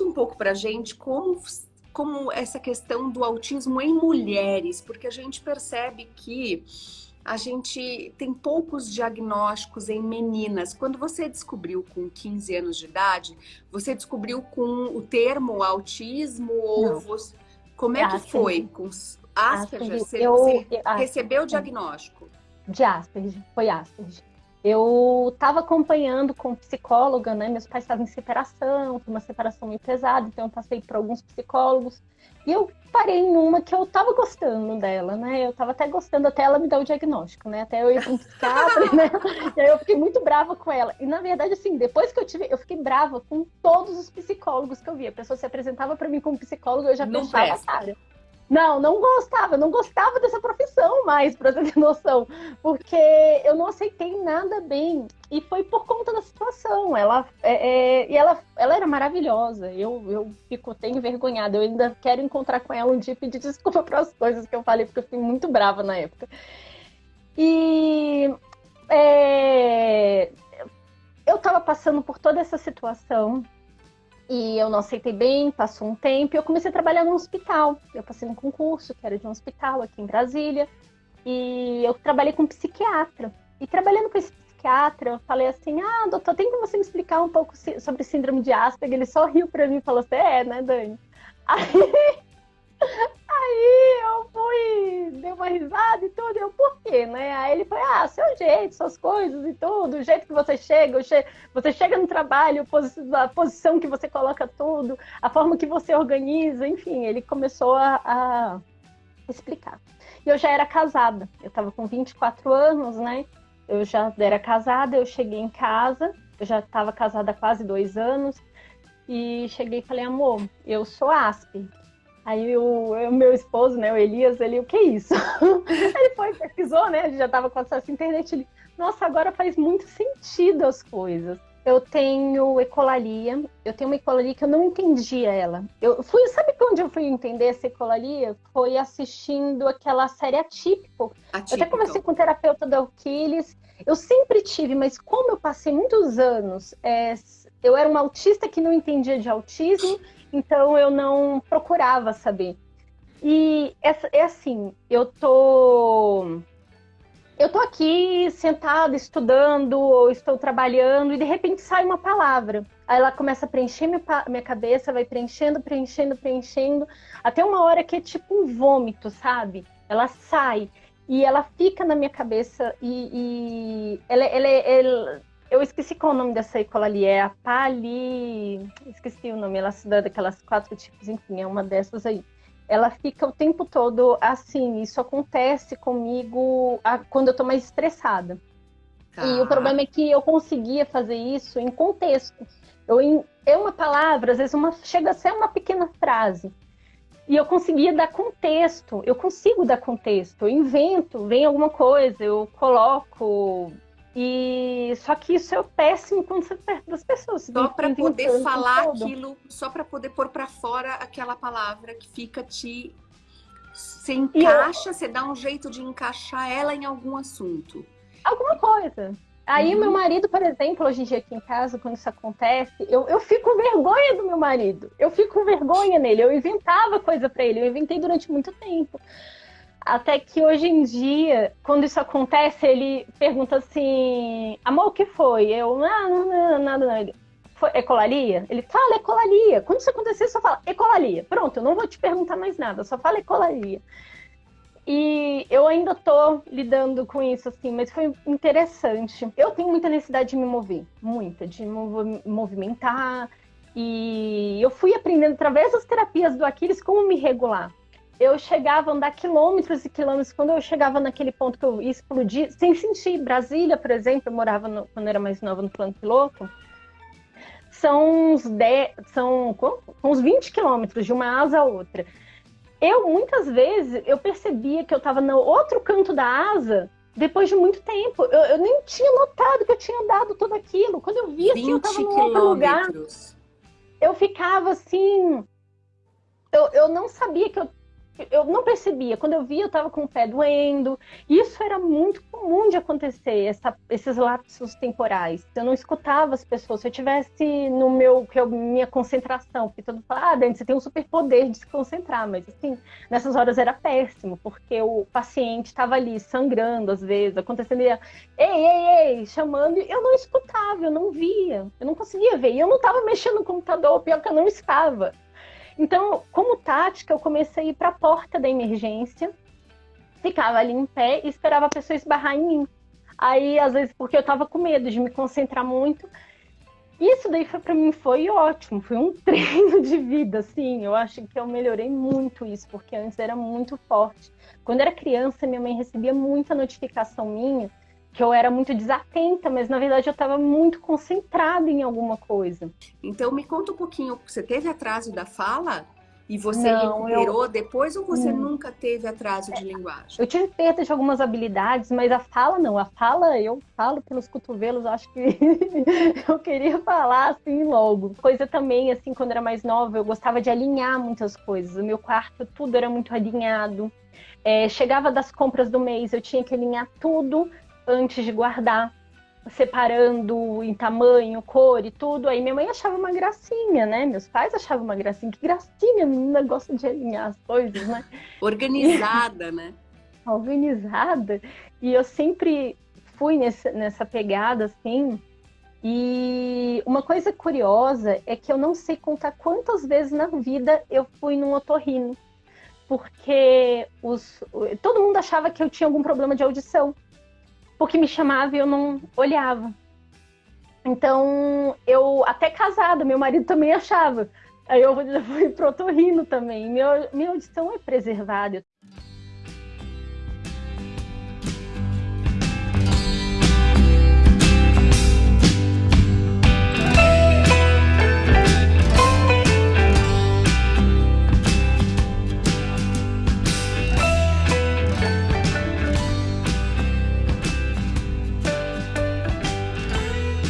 conta um pouco pra gente como, como essa questão do autismo em mulheres, porque a gente percebe que a gente tem poucos diagnósticos em meninas. Quando você descobriu com 15 anos de idade, você descobriu com o termo autismo ou você... como é que foi com Asperger? Asperger. Você, eu, você eu, recebeu o diagnóstico? De Asperger, foi Asperger. Eu estava acompanhando com psicóloga, né? Meus pais estavam em separação, foi uma separação meio pesada, então eu passei por alguns psicólogos. E eu parei em uma que eu tava gostando dela, né? Eu tava até gostando até ela me dar o diagnóstico, né? Até eu ir para um psiquiatra, né? E aí eu fiquei muito brava com ela. E na verdade, assim, depois que eu tive, eu fiquei brava com todos os psicólogos que eu via. A pessoa se apresentava para mim como psicólogo, eu já Não fechava a cara. Não, não gostava, não gostava dessa profissão mais, para você ter noção, porque eu não aceitei nada bem e foi por conta da situação. Ela, é, é, e ela, ela era maravilhosa. Eu, eu fico até envergonhada. Eu ainda quero encontrar com ela um dia e pedir desculpa para as coisas que eu falei, porque eu fiquei muito brava na época. E é, eu estava passando por toda essa situação e eu não aceitei bem, passou um tempo e eu comecei a trabalhar no hospital. Eu passei num concurso que era de um hospital aqui em Brasília. E eu trabalhei com um psiquiatra. E trabalhando com esse psiquiatra, eu falei assim: Ah, doutor, tem como você me explicar um pouco sobre síndrome de Asperger? Ele só riu pra mim e falou: Você é, né, Dani? Aí Aí eu fui, dei uma risada e tudo, eu, por quê, né? Aí ele foi, ah, seu jeito, suas coisas e tudo, o jeito que você chega, che você chega no trabalho, a posição que você coloca tudo, a forma que você organiza, enfim, ele começou a, a explicar. E eu já era casada, eu tava com 24 anos, né? Eu já era casada, eu cheguei em casa, eu já estava casada há quase dois anos, e cheguei e falei, amor, eu sou Aspe, Aí o, o, meu esposo, né, o Elias, ele, o que é isso? ele foi, pesquisou, né, a gente já estava com acesso à internet, ele, nossa, agora faz muito sentido as coisas. Eu tenho ecolalia, eu tenho uma ecolalia que eu não entendia ela. Eu fui, sabe onde eu fui entender essa ecolalia? Foi assistindo aquela série Atípico. Atípico. Eu até conversei com o terapeuta do Aquiles. Eu sempre tive, mas como eu passei muitos anos, é, eu era uma autista que não entendia de autismo então eu não procurava saber. E é, é assim, eu tô eu tô aqui sentada estudando ou estou trabalhando e de repente sai uma palavra. Aí ela começa a preencher minha, minha cabeça, vai preenchendo, preenchendo, preenchendo, até uma hora que é tipo um vômito, sabe? Ela sai e ela fica na minha cabeça e, e ela, ela, ela, eu esqueci qual o nome dessa ecolalia, é a Pali. Esqueci o nome, ela se dá daquelas quatro tipos, enfim, é uma dessas aí. Ela fica o tempo todo assim. Isso acontece comigo quando eu tô mais estressada. Tá. E o problema é que eu conseguia fazer isso em contexto. Eu, em, é uma palavra, às vezes uma, chega a ser uma pequena frase. E eu conseguia dar contexto, eu consigo dar contexto, eu invento, vem alguma coisa, eu coloco e só que isso é péssimo quando você perto das pessoas. Só para poder falar aquilo, só para poder pôr para fora aquela palavra que fica te você encaixa, eu... você dá um jeito de encaixar ela em algum assunto. Alguma coisa. Aí uhum. meu marido, por exemplo, hoje em dia aqui em casa, quando isso acontece, eu, eu fico com vergonha do meu marido. Eu fico com vergonha nele. Eu inventava coisa para ele. Eu inventei durante muito tempo. Até que hoje em dia, quando isso acontece, ele pergunta assim: amor, o que foi? Eu, não, não, não, nada, não. Ele, foi ecolalia? Ele fala ecolalia. Quando isso acontecer, só fala ecolalia. Pronto, eu não vou te perguntar mais nada, só fala ecolalia. E eu ainda tô lidando com isso, assim, mas foi interessante. Eu tenho muita necessidade de me mover, muita, de me movimentar. E eu fui aprendendo através das terapias do Aquiles como me regular eu chegava a andar quilômetros e quilômetros. Quando eu chegava naquele ponto que eu ia explodir, sem sentir. Brasília, por exemplo, eu morava no, quando eu era mais nova no plano piloto. São uns, 10, são uns 20 quilômetros de uma asa a outra. Eu, muitas vezes, eu percebia que eu estava no outro canto da asa depois de muito tempo. Eu, eu, nem tinha notado que eu tinha andado tudo aquilo. Quando eu via, assim, eu estava no outro lugar. Eu ficava assim... Eu, eu não sabia que eu eu não percebia. Quando eu via, eu estava com o pé doendo. Isso era muito comum de acontecer, essa, esses lapsos temporais. Eu não escutava as pessoas. Se eu tivesse no meu, que eu, minha concentração, porque todo mundo fala, ah, Dani, você tem um superpoder de se concentrar, mas assim, nessas horas era péssimo, porque o paciente estava ali sangrando às vezes, acontecendo, ei, ei, ei, chamando, e eu não escutava, eu não via, eu não conseguia ver. E eu não estava mexendo no computador, pior que eu não estava. Então, como tática, eu comecei a ir para a porta da emergência, ficava ali em pé e esperava a pessoa esbarrar em mim. Aí, às vezes, porque eu estava com medo de me concentrar muito. Isso daí para mim foi ótimo, foi um treino de vida, assim. Eu acho que eu melhorei muito isso, porque antes era muito forte. Quando era criança, minha mãe recebia muita notificação minha que eu era muito desatenta, mas na verdade eu estava muito concentrada em alguma coisa. Então me conta um pouquinho, você teve atraso da fala? E você não, recuperou eu... depois ou você hum. nunca teve atraso de linguagem? Eu tive perda de algumas habilidades, mas a fala não. A fala eu falo pelos cotovelos, acho que eu queria falar assim logo. Coisa também, assim, quando era mais nova, eu gostava de alinhar muitas coisas. O meu quarto, tudo era muito alinhado. É, chegava das compras do mês, eu tinha que alinhar tudo antes de guardar, separando em tamanho, cor e tudo. Aí minha mãe achava uma gracinha, né? Meus pais achavam uma gracinha. Que gracinha, menina gosta de alinhar as coisas, né? Organizada, né? Organizada. E eu sempre fui nessa, nessa pegada, assim. E uma coisa curiosa é que eu não sei contar quantas vezes na vida eu fui num otorrino. Porque os, todo mundo achava que eu tinha algum problema de audição porque me chamava e eu não olhava. Então, eu, até casada, meu marido também achava. Aí eu fui pro otorrino também. Minha, minha audição é preservada.